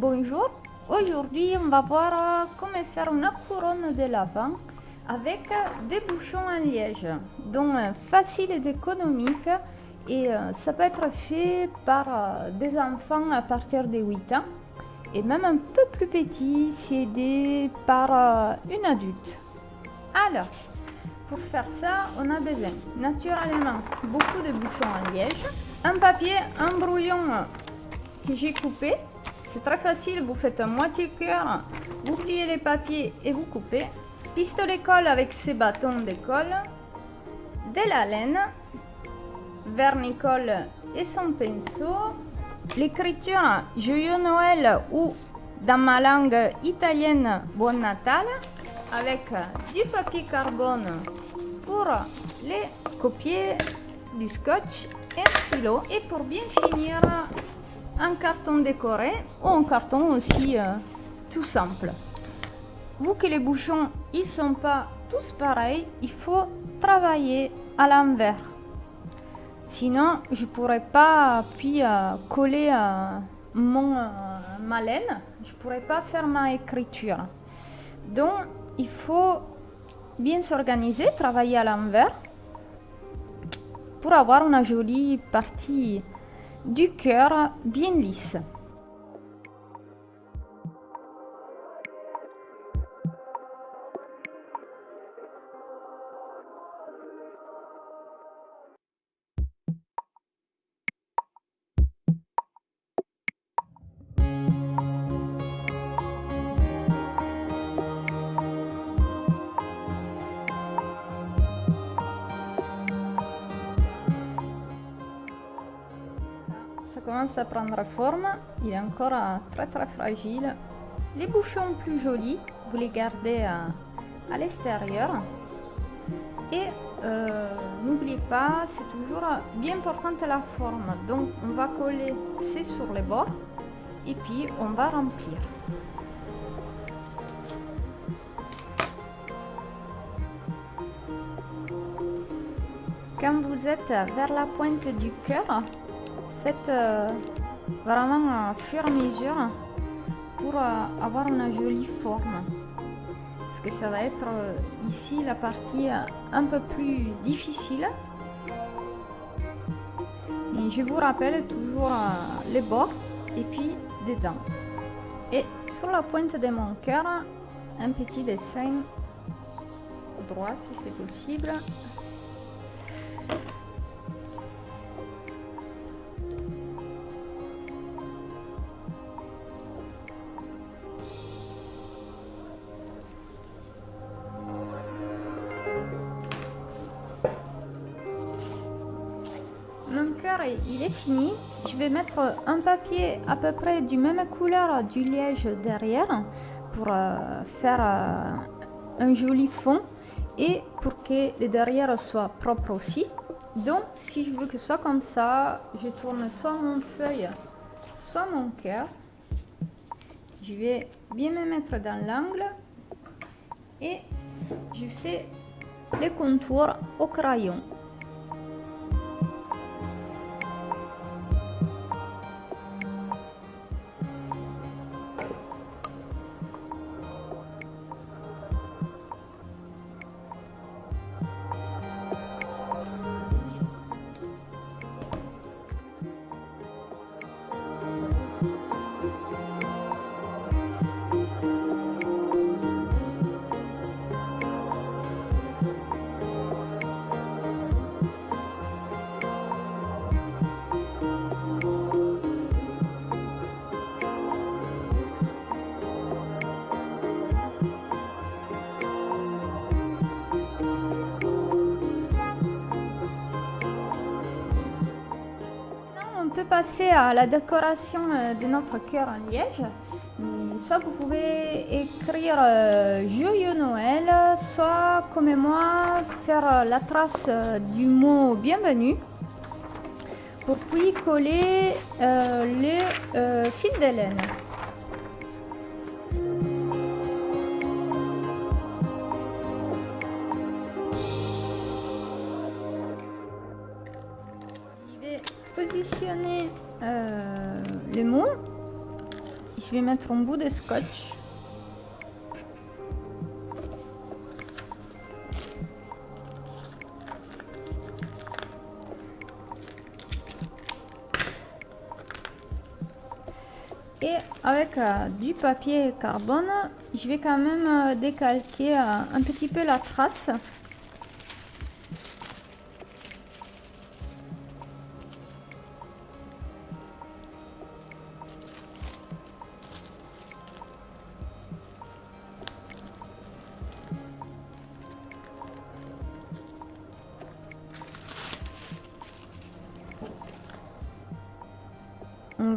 Bonjour, aujourd'hui on va voir euh, comment faire une couronne de lapin avec des bouchons en liège. Donc euh, facile et économique et euh, ça peut être fait par des enfants à partir de 8 ans et même un peu plus petit si aidé par une adulte. Alors, pour faire ça, on a besoin naturellement beaucoup de bouchons en liège, un papier, un brouillon que j'ai coupé. C'est très facile, vous faites un moitié cœur, vous pliez les papiers et vous coupez. Pistolet colle avec ses bâtons de colle, de la laine, vernicole et son pinceau, l'écriture Joyeux Noël ou dans ma langue italienne Buon Natal avec du papier carbone pour les copier, du scotch et un stylo. Et pour bien finir, un carton décoré ou un carton aussi euh, tout simple. Vu que les bouchons ils sont pas tous pareils, il faut travailler à l'envers. Sinon, je pourrais pas puis euh, coller euh, mon ma laine, je pourrais pas faire ma écriture. Donc, il faut bien s'organiser, travailler à l'envers pour avoir une jolie partie du cœur bien lisse. Commence à prendre forme, il est encore euh, très très fragile. Les bouchons plus jolis, vous les gardez à, à l'extérieur. Et euh, n'oubliez pas, c'est toujours bien importante la forme. Donc on va coller c'est sur les bords et puis on va remplir. Quand vous êtes vers la pointe du cœur, faites euh, vraiment au fur et mesure pour euh, avoir une jolie forme. Parce que ça va être euh, ici la partie un peu plus difficile. Et je vous rappelle toujours les bords et puis des dents. Et sur la pointe de mon cœur, un petit dessin droit si c'est possible. Il est fini. Je vais mettre un papier à peu près du même couleur du liège derrière pour euh, faire euh, un joli fond et pour que le derrière soit propre aussi. Donc si je veux que ce soit comme ça, je tourne soit mon feuille, soit mon cœur. Je vais bien me mettre dans l'angle et je fais les contours au crayon. Passer à la décoration euh, de notre cœur en liège. Soit vous pouvez écrire euh, Joyeux Noël, soit comme moi faire euh, la trace du mot bienvenue pour puis coller le fil de laine. Positionner euh, le je vais mettre un bout de scotch. Et avec euh, du papier carbone, je vais quand même euh, décalquer euh, un petit peu la trace.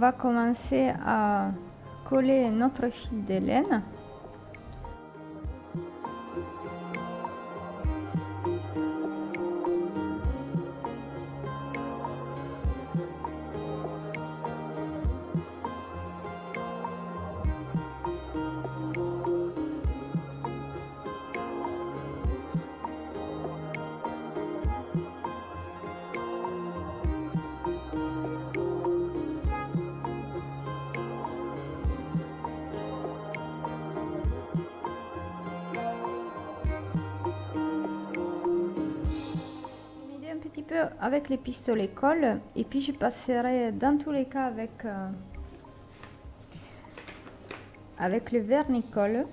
Va commencer à coller notre fil de laine. Peu avec les pistolets colle et puis je passerai dans tous les cas avec euh, avec le vernicole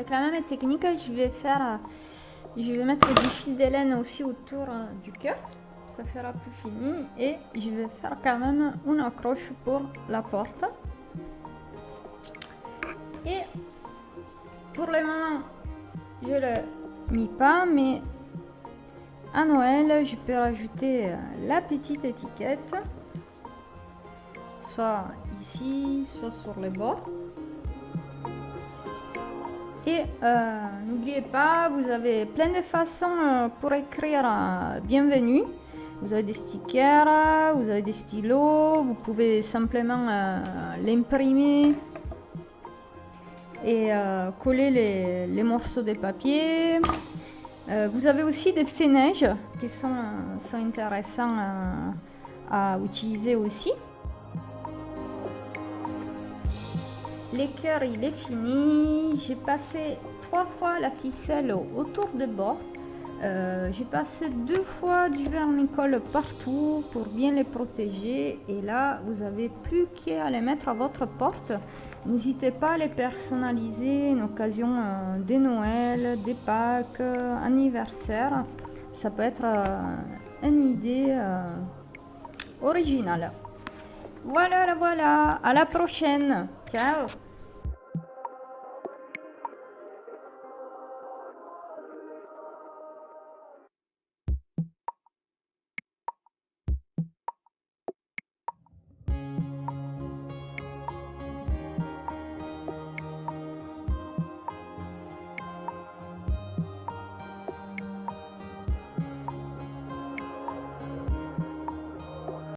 Avec la même technique, je vais faire, je vais mettre du fil d'hélène aussi autour euh, du cœur. Ça fera plus fini. Et je vais faire quand même une accroche pour la porte. Et pour le moment, je le mis pas, mais à Noël, je peux rajouter euh, la petite étiquette, soit ici, soit sur les bords. Et euh, n'oubliez pas, vous avez plein de façons euh, pour écrire euh, bienvenue. Vous avez des stickers, vous avez des stylos, vous pouvez simplement l'imprimer et coller les, morceaux de papier. vous avez aussi des fenêtres qui sont, sont intéressants à utiliser aussi. L'écœur il est fini. J'ai passé trois fois la ficelle autour des bords. Euh, j'ai passé deux fois du vernicole partout pour bien les protéger. Et là, vous avez plus qu'à les mettre à votre porte. N'hésitez pas à les personnaliser en occasion euh, des Noël, des Pâques, euh, anniversaire. Ça peut être une idée originale. Voilà, voilà. À la prochaine. Ciao